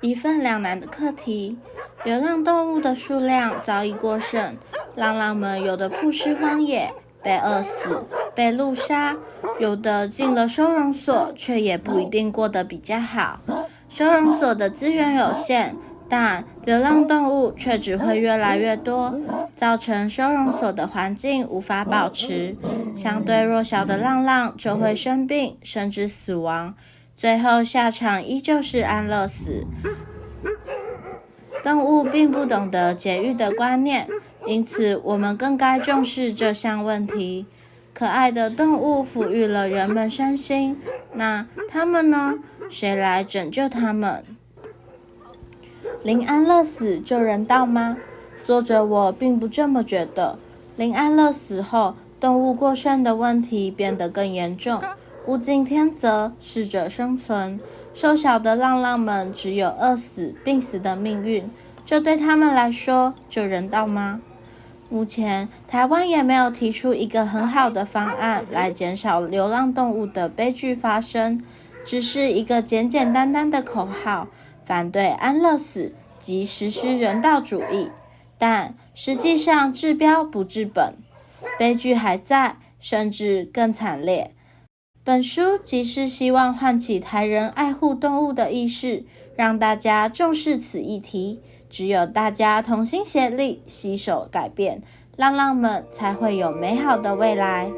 一份两难的课题。流浪动物的数量早已过剩，浪浪们有的曝尸荒野，被饿死、被路杀；有的进了收容所，却也不一定过得比较好。收容所的资源有限，但流浪动物却只会越来越多，造成收容所的环境无法保持。相对弱小的浪浪就会生病，甚至死亡，最后下场依旧是安乐死。动物并不懂得节育的观念，因此我们更该重视这项问题。可爱的动物抚育了人们身心，那他们呢？谁来拯救他们？临安乐死就人道吗？作者我并不这么觉得。临安乐死后，动物过剩的问题变得更严重。物竞天择，适者生存。瘦小的浪浪们只有饿死、病死的命运，这对他们来说就人道吗？目前，台湾也没有提出一个很好的方案来减少流浪动物的悲剧发生，只是一个简简单单的口号：反对安乐死及实施人道主义。但实际上治标不治本，悲剧还在，甚至更惨烈。本书即是希望唤起台人爱护动物的意识，让大家重视此议题。只有大家同心协力，携手改变，浪浪们才会有美好的未来。